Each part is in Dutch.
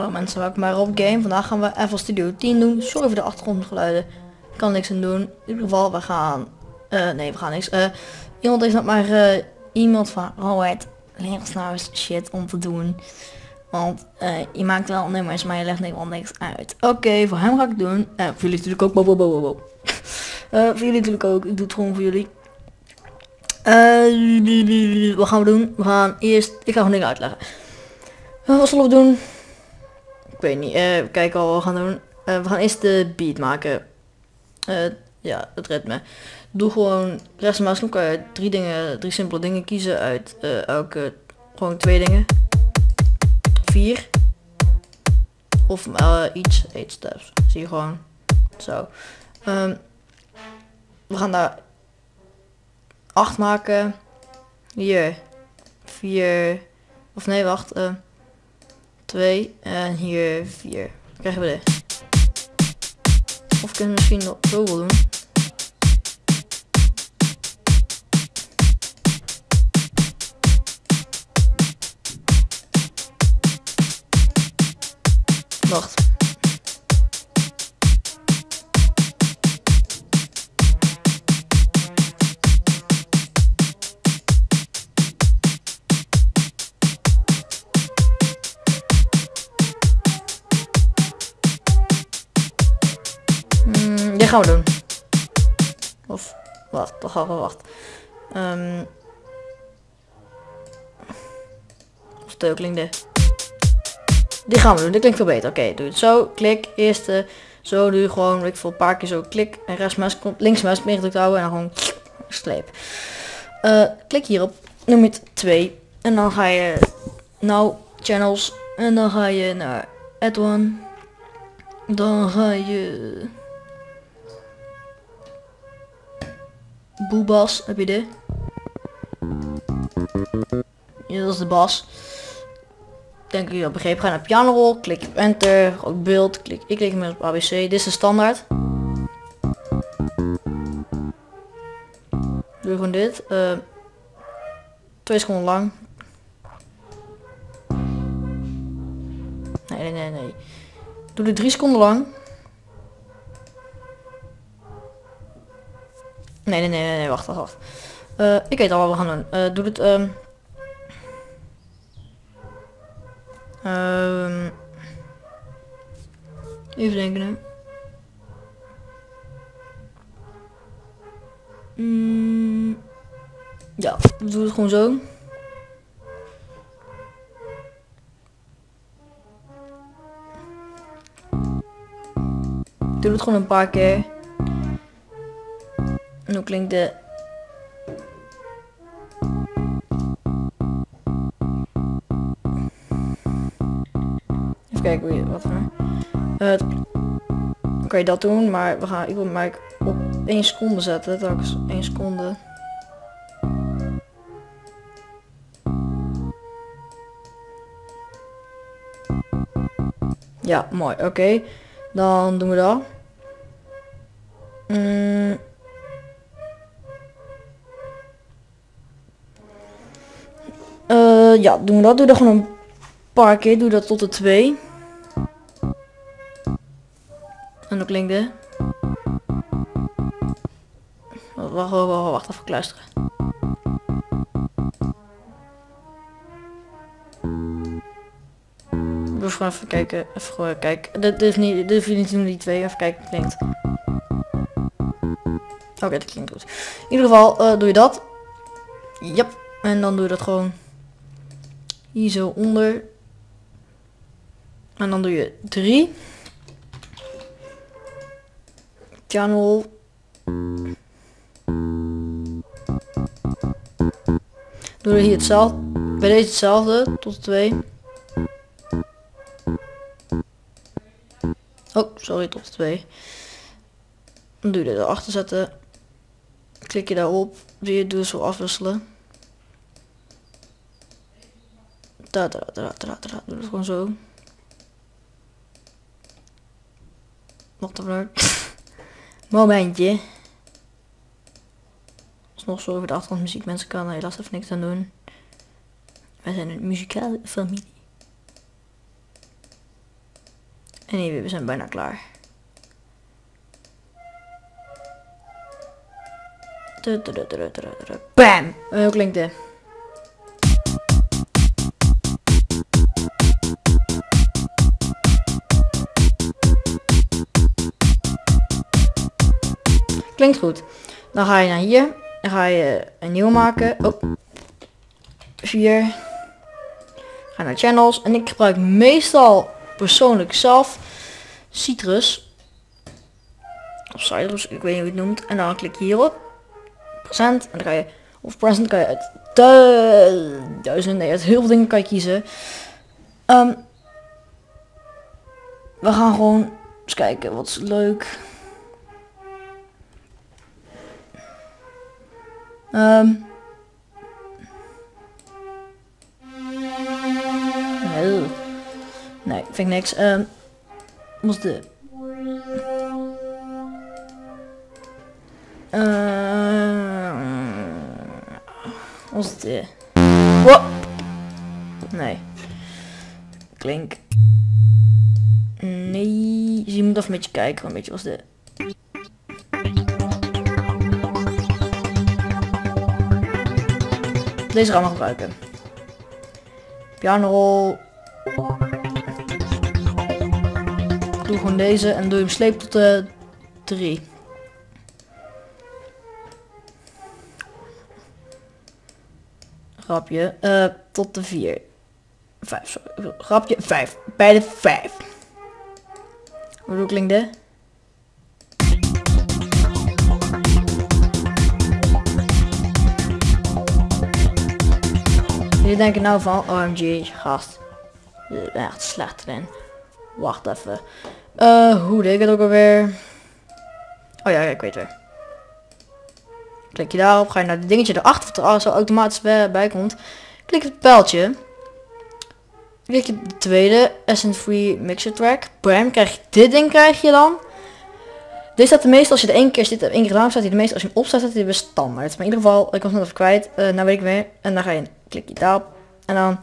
Hallo mensen, welkom bij Rob Game. Vandaag gaan we even Studio 10 doen. Sorry voor de achtergrondgeluiden. Ik kan niks aan doen. In ieder geval, we gaan... eh nee, we gaan niks. Eh iemand heeft nog maar eh iemand van Robert, leer ons eens shit om te doen. Want je maakt wel nummers, maar je legt helemaal niks uit. Oké, voor hem ga ik doen. Voor jullie natuurlijk ook. Bo, bo, bo, bo, voor jullie natuurlijk ook. Ik doe het gewoon voor jullie. Wat gaan we doen? We gaan eerst... Ik ga gewoon dingen uitleggen. Wat zullen we doen? Ik weet niet. eh, we kijken wat we gaan doen. Eh, we gaan eerst de beat maken. Eh, ja, het ritme. Doe gewoon en muisknop kan je drie dingen, drie simpele dingen kiezen uit elke, gewoon twee dingen. Vier. Of iets, eight steps. Zie je gewoon. Zo. Ehm, we gaan daar acht maken. Hier. Vier. Of nee, wacht. 2 en hier 4. Krijgen we dit. Of kunnen we misschien nog zo wel doen. Wacht. Gaan we doen. Of, wacht, toch we wacht. Ehm of dit. Dit gaan we doen, dit klinkt veel beter. Oké, doe het zo, klik, eerste, zo doe je gewoon, ik voor een paar keer zo, klik en rechts muis komt, links muis meer gedrukt houden en dan gewoon sleep. Eh, klik hierop, het 2 en dan ga je, nou, channels en dan ga je naar add one. Dan ga je Boebas, heb je dit? Ja, dat is de bas. Denk ik dat begrepen. Ga naar pianorol, klik op enter, op beeld, klik, ik klik met op ABC. Dit is de standaard. Doe gewoon dit. eh twee seconden lang. Nee, nee, nee, nee. Doe dit drie seconden lang. Nee, nee, nee, nee, wacht, wacht, wacht. Eh, ik weet al wat we gaan doen. Eh, doe het, ehm Ehm, even denken. hè. Mm, ja, doe het gewoon zo. Doe het gewoon een paar keer. Hoe klinkt de... Even kijken hoe je wat er. Dan kan je dat doen, maar we gaan. Ik wil mij op 1 seconde zetten. Telkens 1 seconde. Ja, mooi. Oké. Dan doen we dat. Mm. Ja, doen we dat. Doe dat gewoon een paar keer. Doe dat tot de 2. En dan klinkt dit. Wacht, wacht, wacht, wacht even kluisteren. Dus gewoon even kijken. Even gewoon kijken. Dit, is niet, dit niet die twee. Even kijken klinkt. Oké, dat klinkt goed. In ieder geval eh, doe je dat. Yep. En dan doe je dat gewoon hier zo onder. En dan doe je 3. Channel. Doe je hier hetzelfde. Bij deze hetzelfde. Tot 2. Oh, sorry, tot 2. Dan doe je dit erachter zetten. Klik je daarop. Zie je, doe zo afwisselen. Da, da, da, da, da. Doe het gewoon zo. Wat dan Momentje. Is nog zo over de achtergrondmuziek. Mensen kan er helaas even niks aan doen. Wij zijn een muzikale familie. En hier, we zijn bijna klaar. Bam! Hoe klinkt dit? Klinkt goed. Dan ga je naar hier. Dan ga je een nieuwe maken. Oh. Vier. Ga naar channels. En ik gebruik meestal persoonlijk zelf citrus. Of citrus, ik weet niet hoe het noemt. En dan klik je hierop. Present. En dan ga je, of present kan je uit duizend, nee, uit heel veel dingen kan je kiezen. Um, we gaan gewoon eens kijken wat is leuk. Um, nee, nee, vind ik niks. Um, wat de... Uh, wat is de... What? Nee. Klink. Nee, je moet even een beetje kijken, een beetje was de... Deze gaan we gebruiken. Piano Doe gewoon deze en doe hem sleep tot de 3. Grapje. Uh, tot de 4. 5, sorry. Grapje. 5. Bij de 5. Hoe klinkt dit? Je denken nou van, OMG, gast. Je bent echt slecht erin. Wacht even. Uh, hoe deed ik het ook alweer? Oh ja, ik weet weer. Klik je daarop, ga je naar het dingetje erachter, wat er al zo automatisch bij, komt. Klik het pijltje. Klik je de tweede, Essence Free Mixer Track. Bam, krijg je dit ding krijg je dan. Dit staat de meeste, als je het één keer zit, één keer gedaan staat hij de meeste, als je hem opzet, staat hij weer standaard. Maar in ieder geval, ik was net even kwijt, uh, nou weet ik weer. En dan ga je, klik je daarop. En dan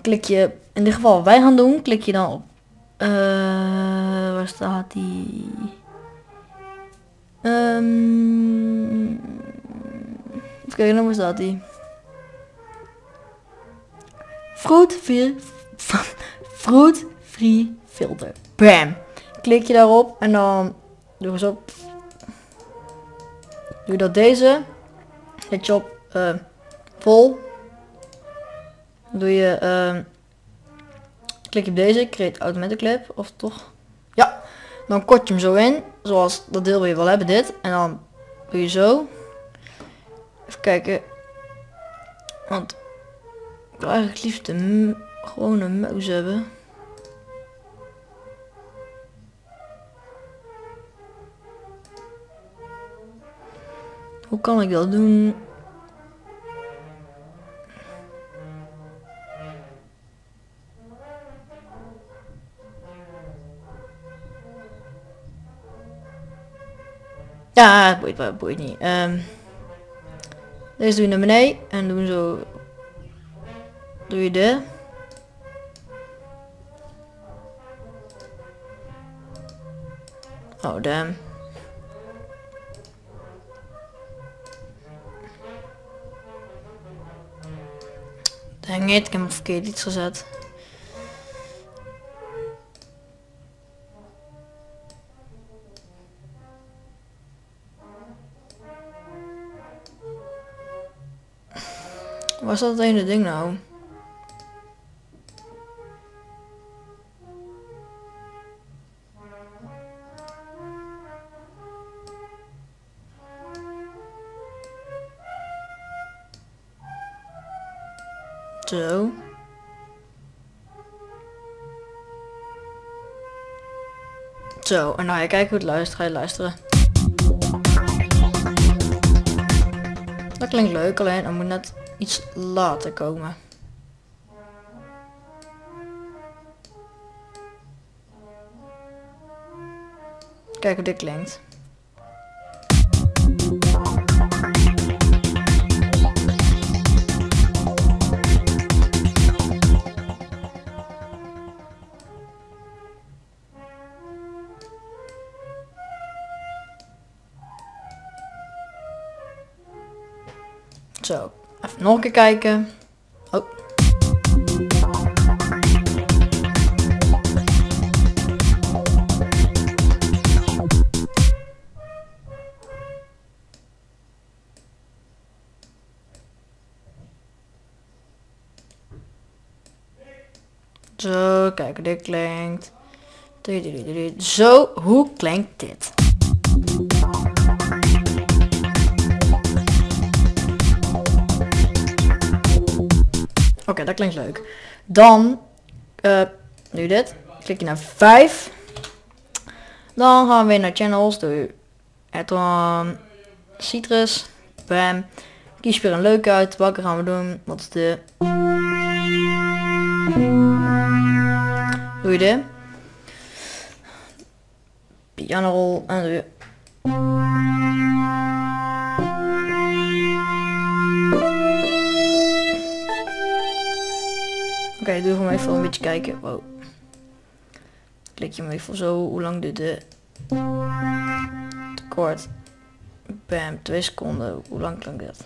klik je, in dit geval wij gaan doen, klik je dan op. Uh, waar staat die? Um, even kijken, waar staat die? Fruit free, fruit free filter. Bam. Klik je daarop en dan Doe eens op. Doe dat deze. Zet je op uh, vol. Doe je uh, klik op deze, create automatic clip of toch? Ja. Dan kort je hem zo in, zoals dat deel wil je wel hebben dit en dan doe je zo. Even kijken. Want ik wil eigenlijk liefst een gewone muis hebben. Hoe kan ik dat doen? Ja, het boeit, het boeit niet. Um, deze doe je naar beneden en doen zo. Doe je de. Oh damn. It, ik heb hem verkeerd iets gezet. Waar staat het ene ding nou? Zo. Zo, en nou ja, kijk hoe het luistert. Ga je luisteren. Dat klinkt leuk, alleen er moet net iets later komen. Kijk hoe dit klinkt. Nog een kijken. Oh. Zo, kijk dit klinkt. Zo, hoe klinkt dit? Dat klinkt leuk. Dan, uh, nu dit. Klik je naar 5. Dan gaan we weer naar channels. Doe Etron, Citrus, Bam. Kies weer een leuke uit. Welke gaan we doen? Wat is de... Doe je dit. Piano en doe je... okay, doe gewoon even een beetje kijken. Klik je hem even zo. Hoe lang duurt de kort? Bam, 2 seconden. Hoe lang klinkt dat?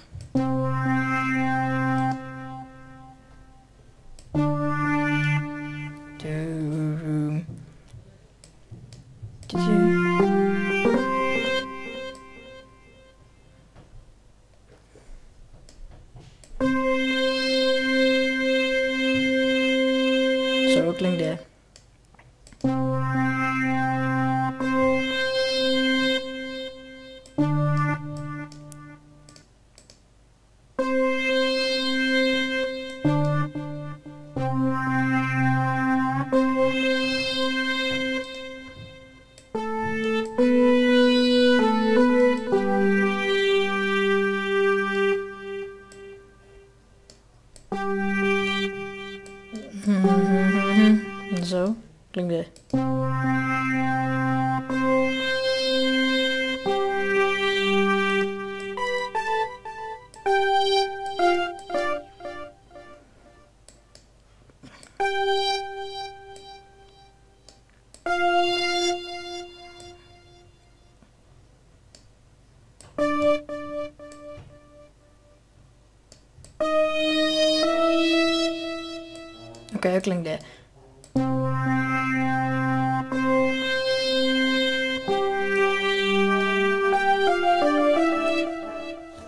Dit.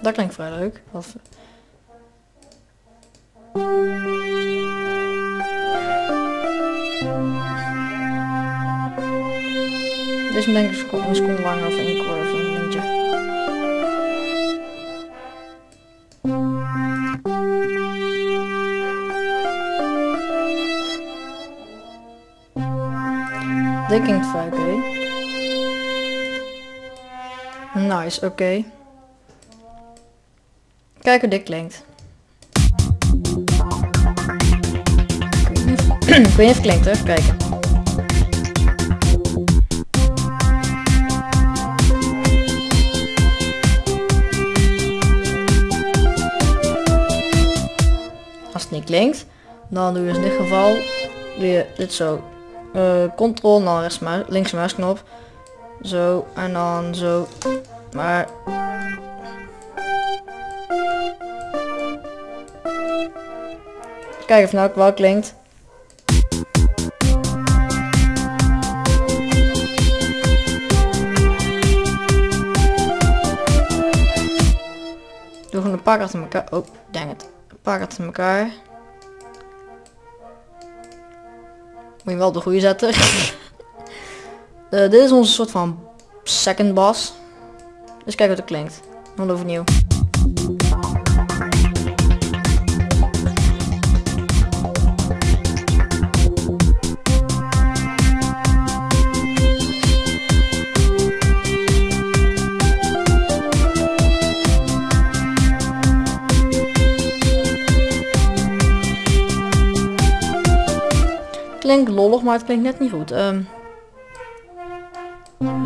Dat klinkt vrij leuk. Of... Deze denk ik een seconde langer of één kwart klinkt vrij oké. Nice, oké. Okay. Kijk hoe dit klinkt. Ik weet niet of het klinkt, even kijken. Als het niet klinkt, dan doe je in dit geval weer dit zo. Uh, Ctrl, dan rechts muis, links muisknop. Zo, en dan zo. Maar Kijk of nou wel klinkt. Doe gewoon een paar achter elkaar. Oh, dang het. Een paar achter elkaar. Moet je wel de goede zetten. uh, dit is onze soort van second boss. Dus kijk hoe het klinkt. Dan overnieuw. Klinkt lollig, maar het klinkt net niet goed. Um,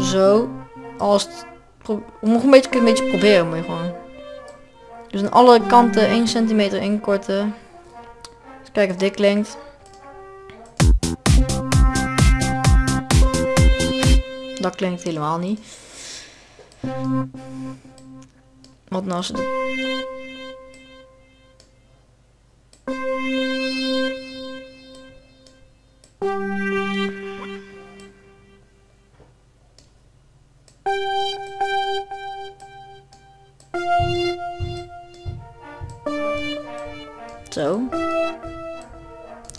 zo. Als het nog een beetje, een beetje proberen moet gewoon. Dus aan alle kanten 1 centimeter inkorten. Dus kijken of dit klinkt. Dat klinkt helemaal niet. Wat nou als. Zo.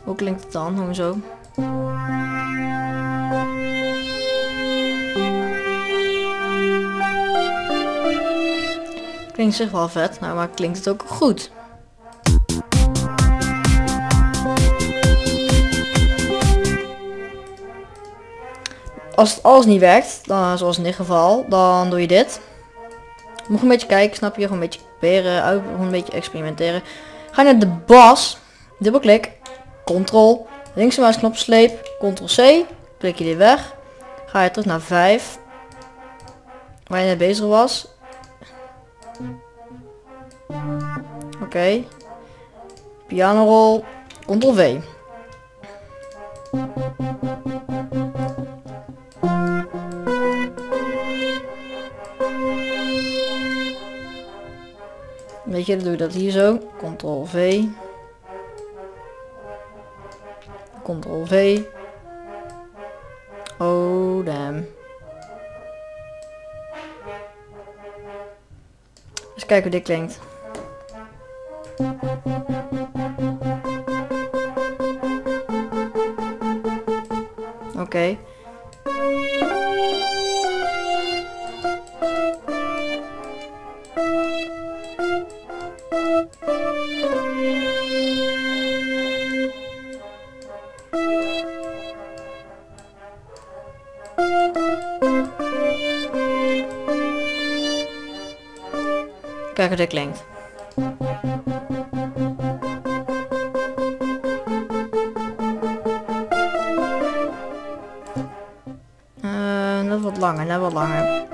Hoe klinkt het dan? Gewoon zo. Klinkt zich wel vet, nou maar klinkt het ook goed. Als het alles niet werkt, dan, zoals in dit geval, dan doe je dit. Moet een beetje kijken, snap je? Gewoon een beetje proberen, uit, een beetje experimenteren. Ga naar de bas, dubbelklik, control, linkse muisknop sleep, ctrl C, klik je dit weg. Ga je terug naar 5, waar je net bezig was. Oké. Okay. Piano roll, ctrl V. Weet je, dan doe je dat hier zo. Ctrl V. Ctrl V. Oh, damn. Eens kijken hoe dit klinkt. Oké. Klinkt. Uh, net wat langer, net wat langer.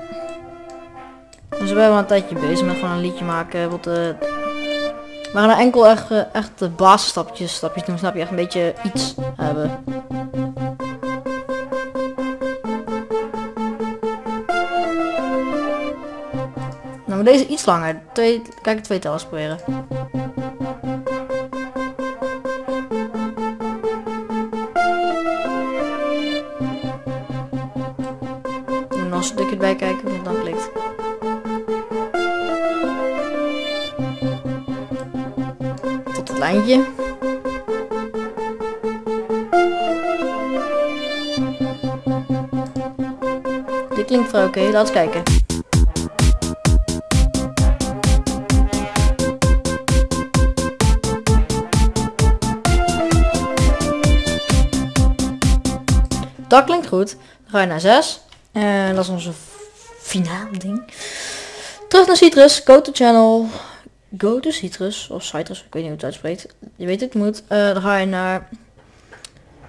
Dus we hebben een tijdje bezig met gewoon een liedje maken. Wat, uh, we gaan enkel echt, echt basisstapjes stapjes doen, snap je? Echt een beetje iets hebben. Deze iets langer. Twee, kijk, twee tellers proberen. En nog een stukje bij kijken hoe dan klikt. Tot het lijntje. Dit klinkt vrij oké, okay. laten we kijken. Klinkt goed. Dan ga je naar 6. En dat is onze finale ding. Terug naar Citrus. Go to channel. Go to Citrus. Of Citrus. Ik weet niet hoe het uitspreekt. Je weet het moet. Uh, dan ga je naar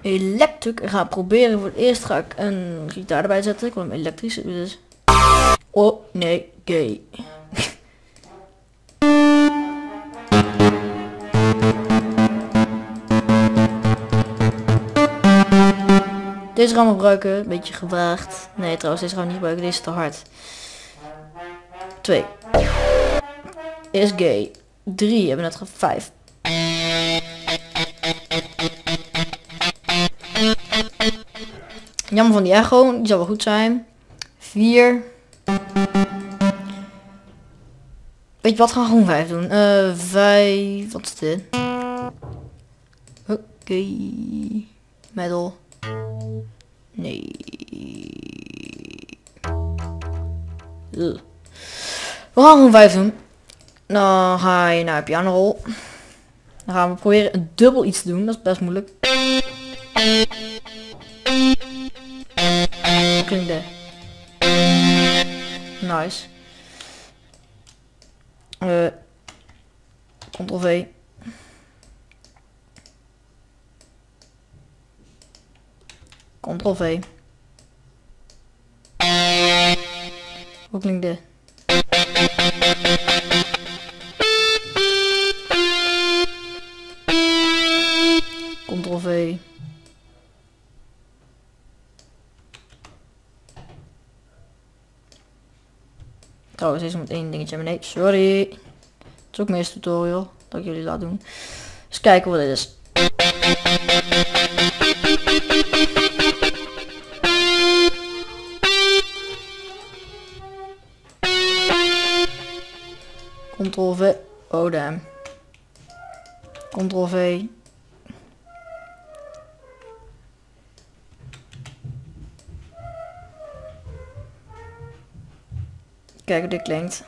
Electric. Ik ga proberen. Voor het eerst ga ik een gitaar erbij zetten. Ik wil hem elektrisch. Dus. Oh nee. Gay. Deze gaan we gebruiken. Een beetje gewaagd. Nee, trouwens, deze gaan we niet gebruiken. Deze is te hard. 2. Is gay. 3. Hebben we net ge 5. Jammer van die echo. Die zal wel goed zijn. 4. Weet je wat? Gaan we gewoon 5 doen. Uh, 5. Wat is dit? Oké. Okay. Metal. Nee. We gaan gewoon 5 doen. Dan ga je naar pianorol. Dan gaan we proberen een dubbel iets te doen. Dat is best moeilijk. Klinkt de. Nice. Uh, Ctrl V. Ctrl V. Hoe klinkt dit? Ctrl V. Trouwens, deze moet één dingetje hebben. Nee, sorry. Het is ook mijn eerste tutorial dat ik jullie laat doen. Eens kijken wat dit is. V. Oh damn. Ctrl V. Kijk hoe dit klinkt.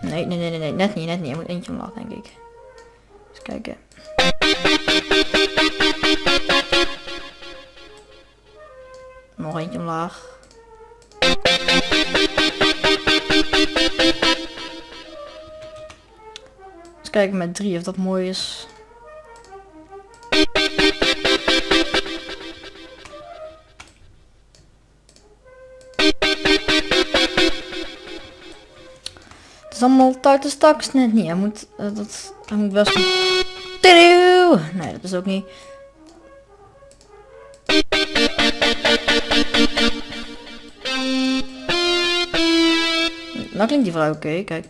Nee, nee, nee, nee, nee, net niet, net niet. Je moet eentje omlaag, denk ik. Eens kijken. Nog eentje omlaag. Kijken met drie of dat mooi is. Het is allemaal tuiten straks net niet. Hij moet, uh, dat, hij moet best... Nee, dat is ook niet. Nou klinkt die vrouw oké, kijk.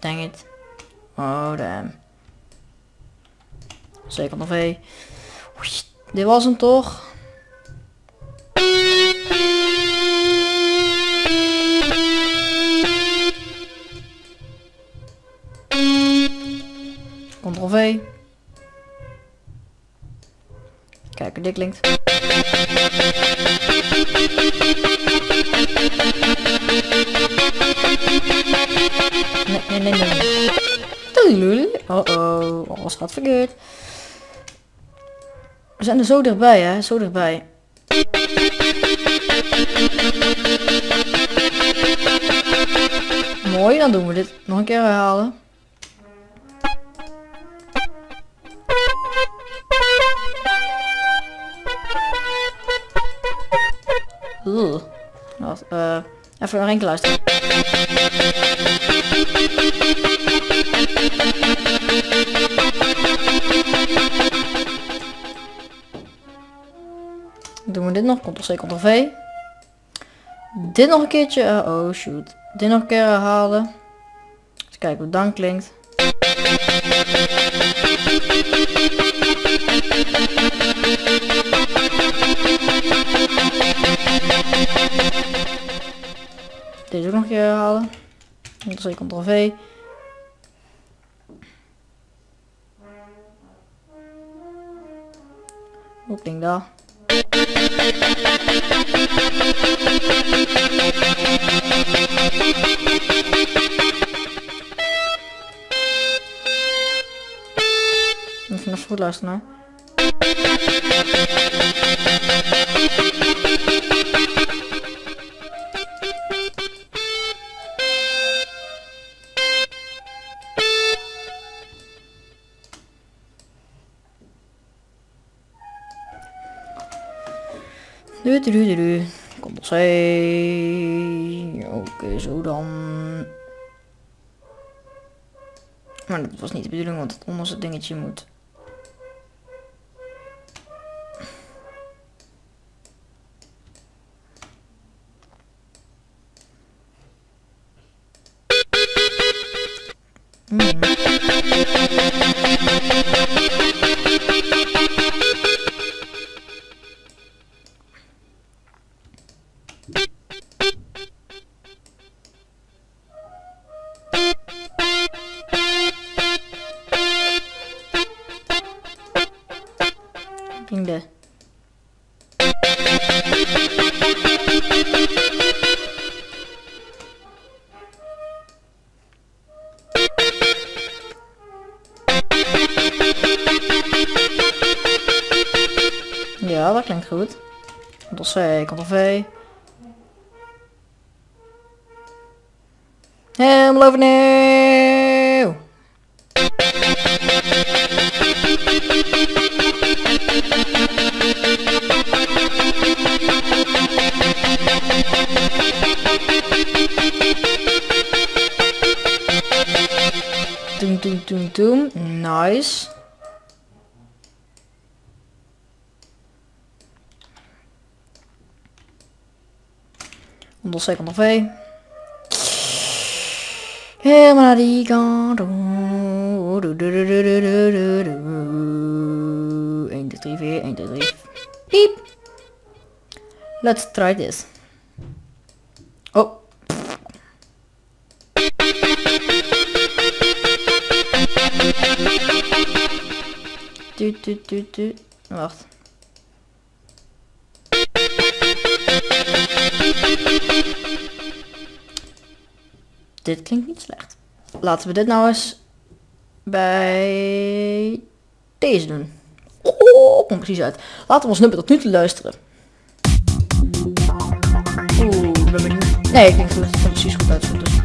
Dang it. Oh damn. Zeker nog V. Dit was hem toch? Nee, nee, nee. Oh oh, alles gaat verkeerd. We zijn er zo dichtbij, hè? Zo dichtbij. Mooi, dan doen we dit nog een keer herhalen. Wacht, uh, even een enkele luisteren. Doen we dit nog, Ctrl C, Ctrl V. Dit nog een keertje, uh, oh shoot. Dit nog een keer herhalen. Eens kijken hoe dan klinkt. Deze ook nog een keer herhalen. Ctrl C, Ctrl V. Hoe klinkt dat? Even nog goed luisteren. Du, du, du. Ctrl C. Oké, okay, zo dan. Maar dat was niet de bedoeling, want het onderste dingetje moet. Hmm. Helemaal overnieuw. Rise. Onder second of V. Helemaal naar die kant. toe. Doe, doe, doe, doe, doe, doe, doe, doe. 1, 2, 3, 4, 1, 2, 3. Piep. Let's try this. Oh. Du, du, du, du. Wacht. Dit klinkt niet slecht. Laten we dit nou eens bij deze doen. Oh, komt precies uit. Laten we ons nummer tot nu toe luisteren. Oeh, ik ben benieuwd. Nee, ik denk dat het precies goed uit. Dus.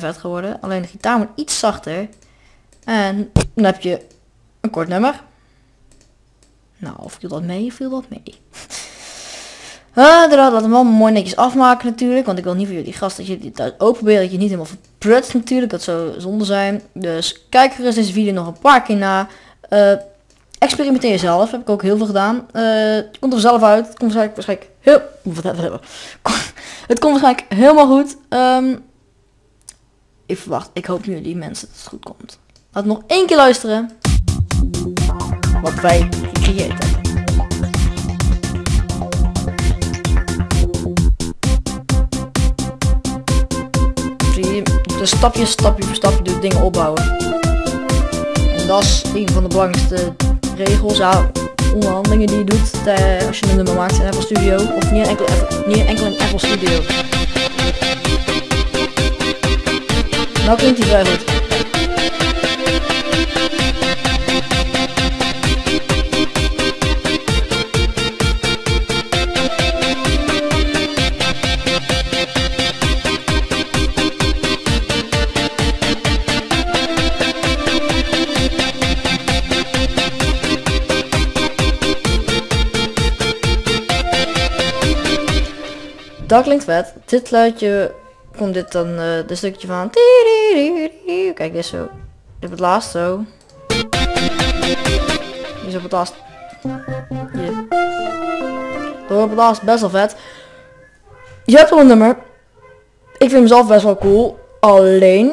Vet geworden. Alleen de gitaar moet iets zachter. En dan heb je een kort nummer. Nou, viel dat mee? Viel dat mee? Uh, we hem allemaal mooi netjes afmaken natuurlijk. Want ik wil niet voor jullie gasten dat je thuis ook proberen. Dat je niet helemaal verprutst natuurlijk. Dat zou zonde zijn. Dus kijk gerust deze video nog een paar keer na. Eh, experimenteer zelf. Heb ik ook heel veel gedaan. Eh, het komt er zelf uit. Het komt waarschijnlijk, waarschijnlijk heel... Het komt waarschijnlijk helemaal goed. Ehm, ik verwacht. Ik hoop nu jullie mensen dat het goed komt. Laat nog één keer luisteren. Wat wij gecreëerd hebben. Dus stapje, stapje voor stapje doe dingen opbouwen. En dat is een van de belangrijkste regels, ja, onderhandelingen die je doet eh, als je een nummer maakt in Apple Studio. Of niet enkel, niet enkel in Apple Studio. Nou klinkt hij vrij goed. Dat klinkt vet. Dit luidje komt dit dan uh, de stukje van. Kijk, dit zo. Dit op het laatst zo. Is op het laatst. Hier. Op het laatst best wel vet. Je hebt al een nummer. Ik vind hem zelf best wel cool. Alleen,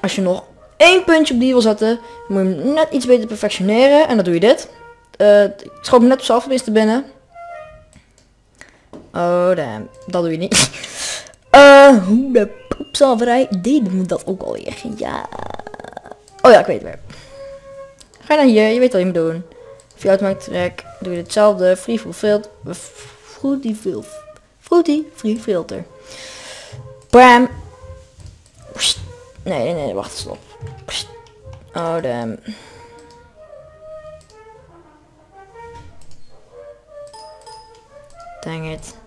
als je nog één puntje op die wil zetten, moet je hem net iets beter perfectioneren. En dan doe je dit. Uh, ik schoot hem net op zelf binnen. Oh damn, dat doe je niet. Hoe de poepzalverij deden we dat ook alweer? Ja. Oh ja, ik weet het weer. Ga naar hier, je weet wat je moet doen. Via automatic track doe je hetzelfde. Free fulfilled. Fruity fil Fruity free filter. Bam. Nee, nee, nee, wacht, stop. Oh damn. Dang it.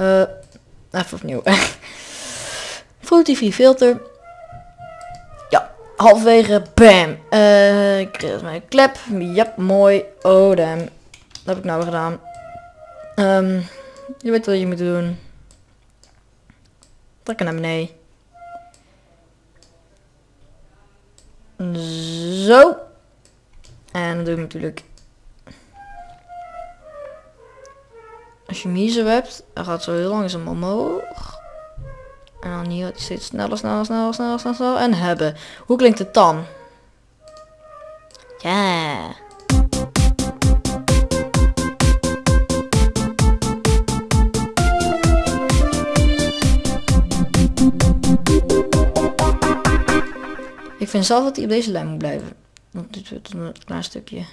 Uh, even opnieuw. Full TV filter. Ja, halverwege. Bam. Uh, ik kreeg mijn klep. Ja, mooi. Oh damn. Dat heb ik nou gedaan. Um, je weet wat je moet doen. Trekken naar beneden. Zo. En dan doe ik natuurlijk Als je zo hebt, dan gaat zo heel langzaam omhoog. En dan hier steeds sneller, sneller, sneller, sneller, sneller, sneller. En hebben. Hoe klinkt het dan? Ja. Ik vind zelf dat hij op deze lijn moet blijven. Want dit wordt een klein stukje.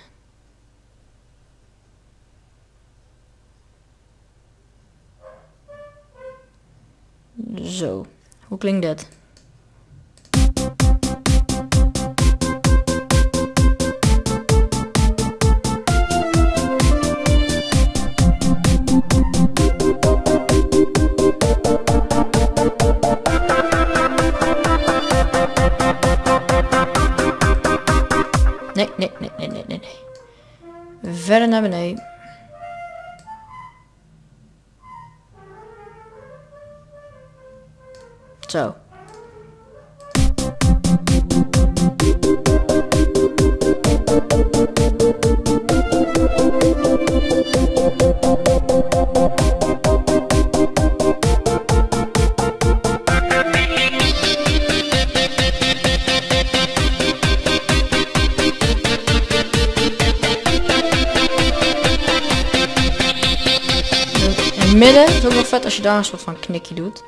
Zo. Hoe klinkt dat? Nee, nee, nee, nee, nee, nee. Verder naar beneden. Je daar een soort van knikje doet.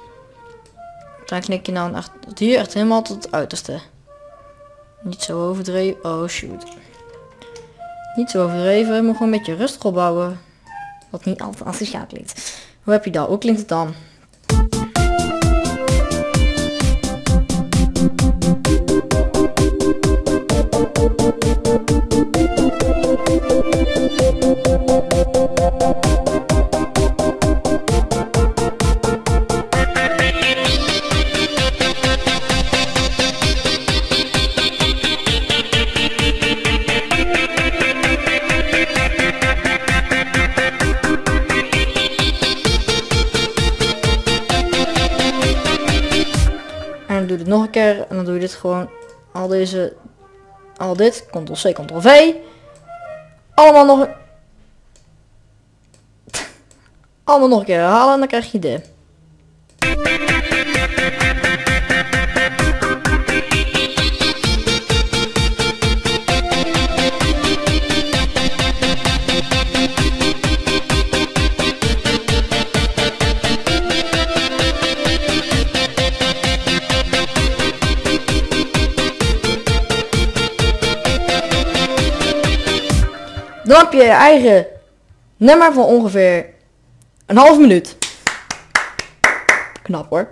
Dan knik je dan echt hier echt helemaal tot het uiterste. Niet zo overdreven. Oh shoot. Niet zo overdreven, maar gewoon een beetje rustig opbouwen. Wat niet altijd asociaal klinkt. Hoe heb je dat? Hoe klinkt het dan? Dit. Ctrl C, Ctrl V. Allemaal nog. Allemaal nog een keer herhalen. En dan krijg je dit. Dan heb je je eigen nummer van ongeveer een half minuut. Knap hoor.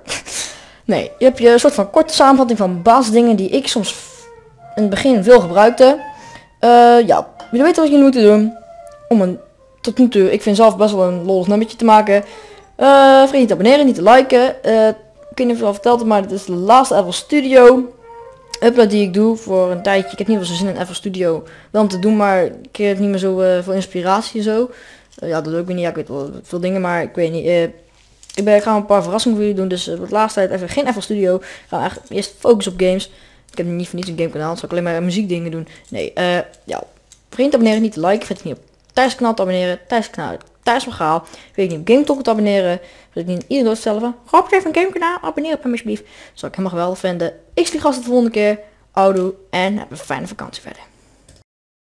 Nee, je hebt je soort van korte samenvatting van basisdingen die ik soms in het begin veel gebruikte. Eh, ja, jullie weten wat je moet doen. Om een tot nu toe, ik vind zelf best wel een lollig nummertje te maken. Eh vergeet niet te abonneren, niet te liken. Eh, ik weet het al verteld maar dit is de laatste FL Studio upload die ik doe voor een tijdje. Ik heb niet wel zo zin in FL Studio wel om te doen, maar ik kreeg niet meer zo eh, veel inspiratie en zo. Eh, ja, dat doe ik weer niet. Ja, ik weet wel veel dingen, maar ik weet niet. eh, ik, ben, ik ga een paar verrassingen voor jullie doen, dus uh, de laatste tijd even geen FL Studio. Ik ga echt eerst focussen op games. Ik heb niet voor niets een gamekanaal, zal ik alleen maar muziekdingen doen. Nee, ja. Te abonneren, niet te liken. Vergeet niet op Thijs te abonneren. Thijs kanaal, Thijs Vergaal. Vergeet niet op Game Talk te abonneren. Vergeet niet ieder door te van, Rob, even een gamekanaal. Abonneer op hem alsjeblieft. Zou ik helemaal geweldig vinden. Ik zie gasten de volgende keer. Oudoe en heb een fijne vakantie verder.